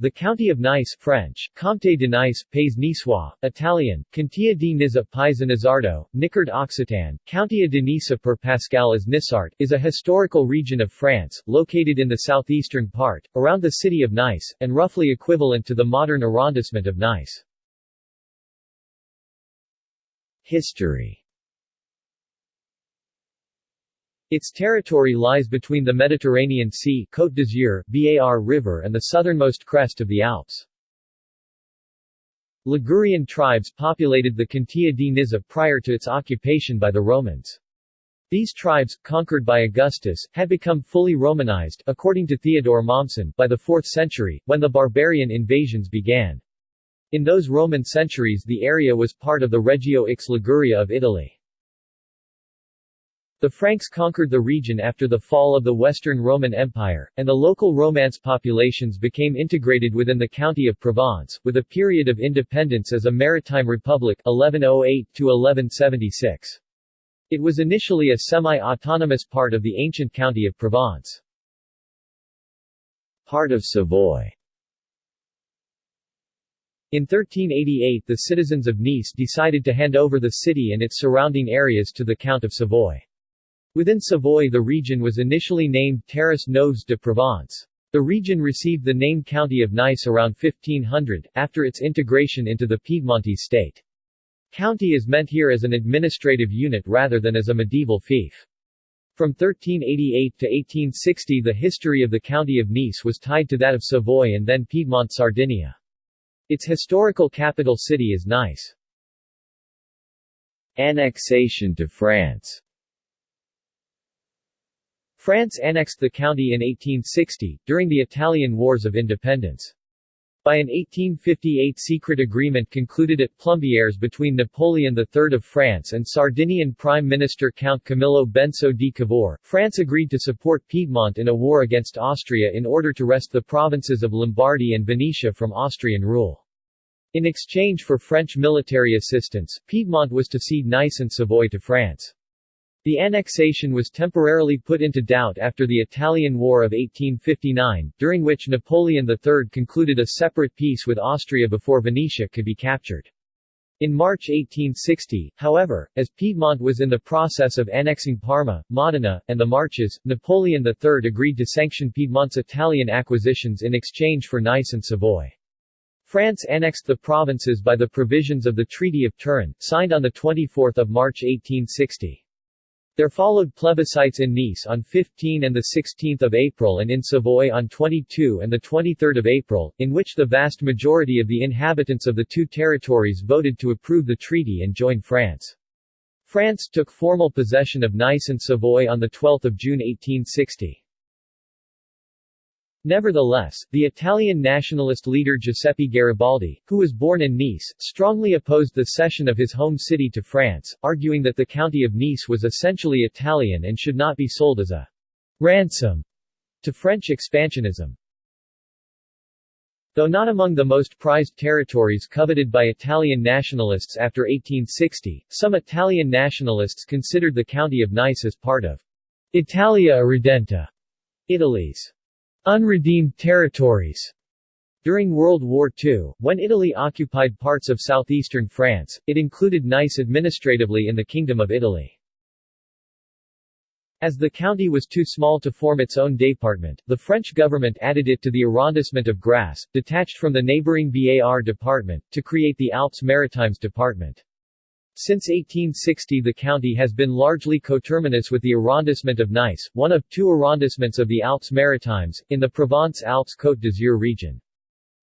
The county of Nice French, Comté de Nice, Pays Niçois, Italian, Contea di Nizza Paisa Nizzardo, Nicard Occitan, Countia de Nice per Pascal as Nissart, is a historical region of France, located in the southeastern part, around the city of Nice, and roughly equivalent to the modern arrondissement of Nice. History its territory lies between the Mediterranean Sea Côte d'Azur, Var River and the southernmost crest of the Alps. Ligurian tribes populated the Contea di Nizza prior to its occupation by the Romans. These tribes, conquered by Augustus, had become fully Romanized according to Theodore Mommsen by the 4th century, when the barbarian invasions began. In those Roman centuries the area was part of the Regio Ix Liguria of Italy. The Franks conquered the region after the fall of the Western Roman Empire, and the local Romance populations became integrated within the county of Provence, with a period of independence as a maritime republic 1108–1176. It was initially a semi-autonomous part of the ancient county of Provence. Part of Savoy in 1388 the citizens of Nice decided to hand over the city and its surrounding areas to the Count of Savoy. Within Savoy the region was initially named Terres Neuves de Provence. The region received the name County of Nice around 1500, after its integration into the Piedmontese state. County is meant here as an administrative unit rather than as a medieval fief. From 1388 to 1860 the history of the county of Nice was tied to that of Savoy and then Piedmont Sardinia. Its historical capital city is Nice. Annexation to France France annexed the county in 1860, during the Italian Wars of Independence. By an 1858 secret agreement concluded at Plombières between Napoleon III of France and Sardinian Prime Minister Count Camillo Benso di Cavour, France agreed to support Piedmont in a war against Austria in order to wrest the provinces of Lombardy and Venetia from Austrian rule. In exchange for French military assistance, Piedmont was to cede Nice and Savoy to France. The annexation was temporarily put into doubt after the Italian War of 1859, during which Napoleon III concluded a separate peace with Austria before Venetia could be captured. In March 1860, however, as Piedmont was in the process of annexing Parma, Modena, and the Marches, Napoleon III agreed to sanction Piedmont's Italian acquisitions in exchange for Nice and Savoy. France annexed the provinces by the provisions of the Treaty of Turin, signed on 24 March 1860. There followed plebiscites in Nice on 15 and 16 April and in Savoy on 22 and 23 April, in which the vast majority of the inhabitants of the two territories voted to approve the treaty and join France. France took formal possession of Nice and Savoy on 12 June 1860. Nevertheless, the Italian nationalist leader Giuseppe Garibaldi, who was born in Nice, strongly opposed the cession of his home city to France, arguing that the county of Nice was essentially Italian and should not be sold as a ransom to French expansionism. Though not among the most prized territories coveted by Italian nationalists after 1860, some Italian nationalists considered the county of Nice as part of Italia Irredenta, Italy's Unredeemed territories during World War II, when Italy occupied parts of southeastern France, it included Nice administratively in the Kingdom of Italy. As the county was too small to form its own department, the French government added it to the arrondissement of Grasse, detached from the neighboring Var department, to create the Alpes Maritimes department. Since 1860 the county has been largely coterminous with the arrondissement of Nice, one of two arrondissements of the Alpes Maritimes, in the Provence-Alpes-Côte d'Azur region.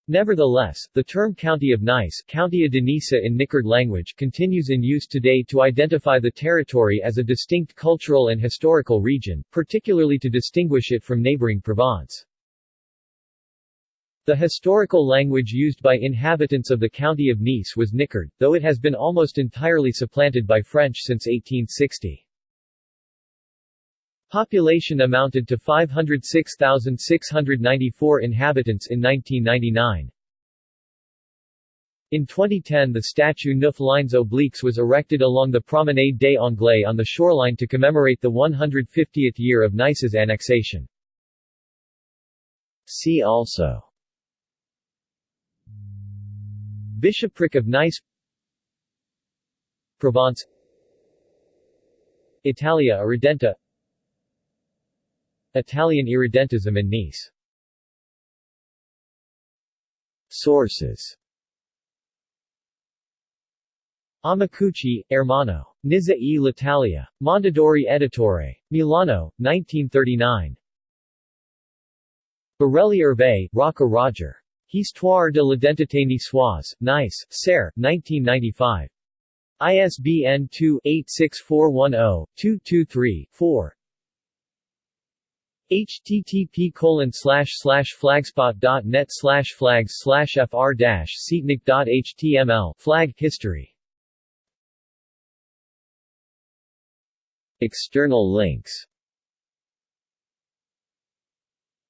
Nevertheless, the term County of Nice Countia de in Nicard language continues in use today to identify the territory as a distinct cultural and historical region, particularly to distinguish it from neighboring Provence. The historical language used by inhabitants of the county of Nice was Nicard, though it has been almost entirely supplanted by French since 1860. Population amounted to 506,694 inhabitants in 1999. In 2010 the statue Neuf Lignes Obliques was erected along the Promenade des Anglais on the shoreline to commemorate the 150th year of Nice's annexation. See also Bishopric of Nice Provence Italia Irredenta Italian Irredentism in Nice Sources Amicucci, Ermanno. Nizza e l'Italia. Mondadori Editore. Milano, 1939. Borelli Hervé, Rocca Roger. Histoire de l'identité niçoise, Nice, Serre, 1995. ISBN 2-86410-223-4 http flagspot.net flags slash fr dash html flag history. External links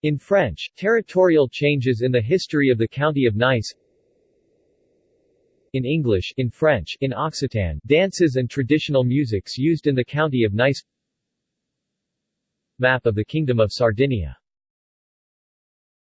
In French, territorial changes in the history of the county of Nice. In English, in French, in Occitan, dances and traditional musics used in the county of Nice. Map of the Kingdom of Sardinia